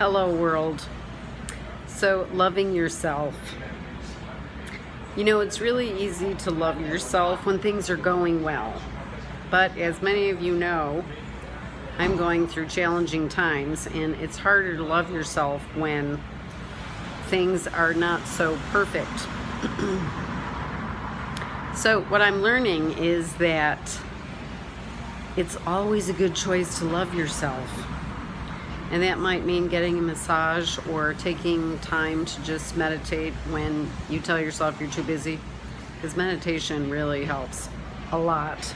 Hello world. So loving yourself. You know, it's really easy to love yourself when things are going well. But as many of you know, I'm going through challenging times and it's harder to love yourself when things are not so perfect. so what I'm learning is that it's always a good choice to love yourself. And that might mean getting a massage or taking time to just meditate when you tell yourself you're too busy. Because meditation really helps a lot.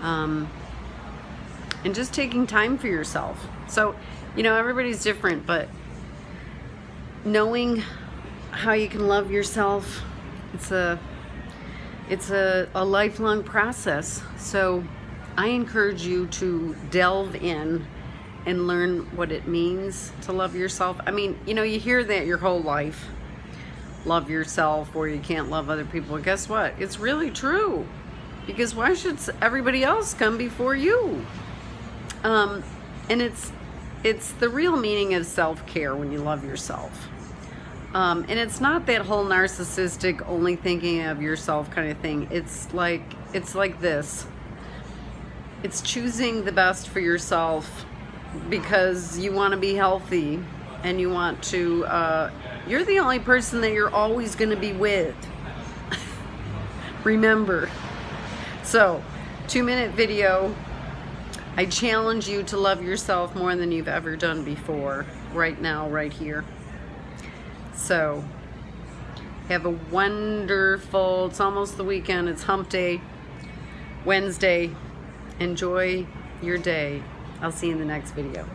Um, and just taking time for yourself. So, you know, everybody's different, but knowing how you can love yourself, it's a it's a, a lifelong process. So I encourage you to delve in and learn what it means to love yourself. I mean, you know, you hear that your whole life. Love yourself or you can't love other people. Guess what? It's really true. Because why should everybody else come before you? Um, and it's it's the real meaning of self-care when you love yourself. Um, and it's not that whole narcissistic only thinking of yourself kind of thing. It's like it's like this. It's choosing the best for yourself because you want to be healthy and you want to, uh, you're the only person that you're always going to be with. Remember. So, two minute video. I challenge you to love yourself more than you've ever done before, right now, right here. So, have a wonderful, it's almost the weekend, it's hump day, Wednesday. Enjoy your day. I'll see you in the next video.